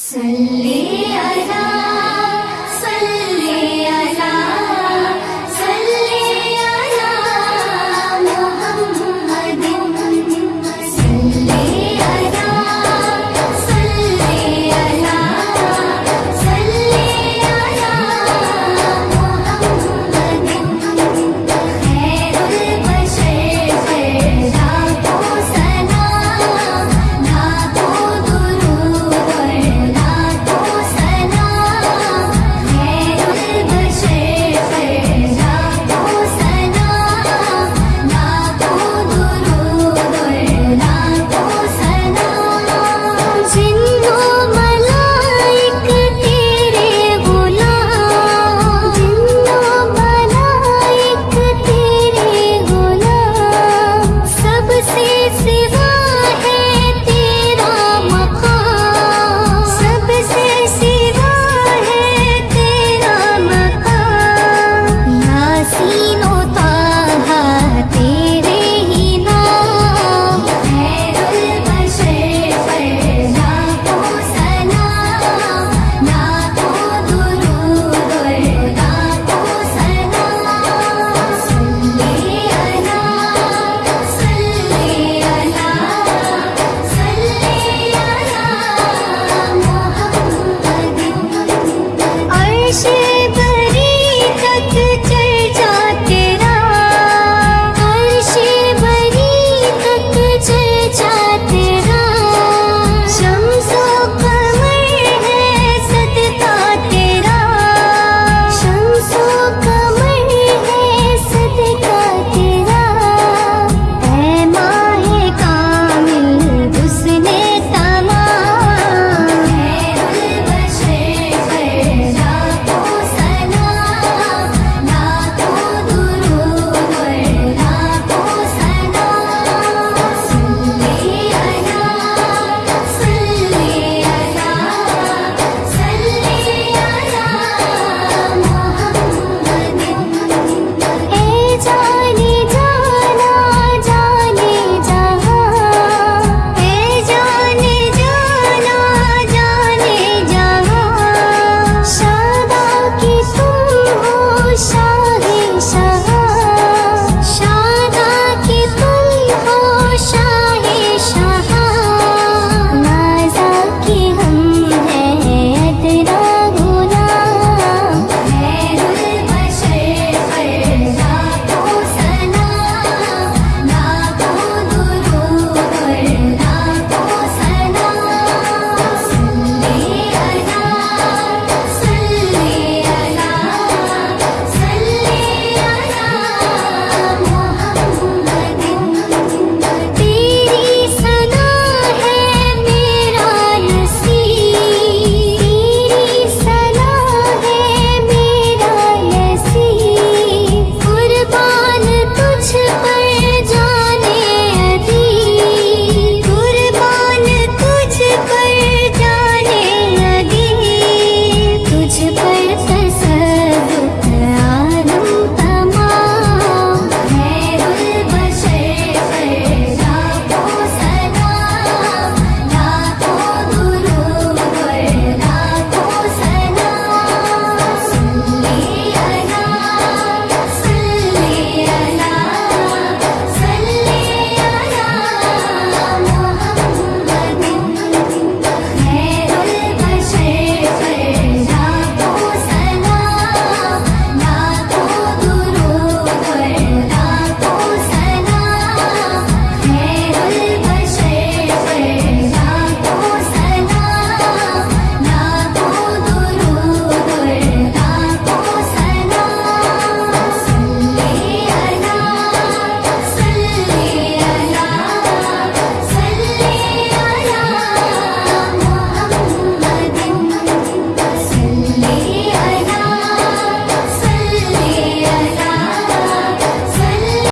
صلي على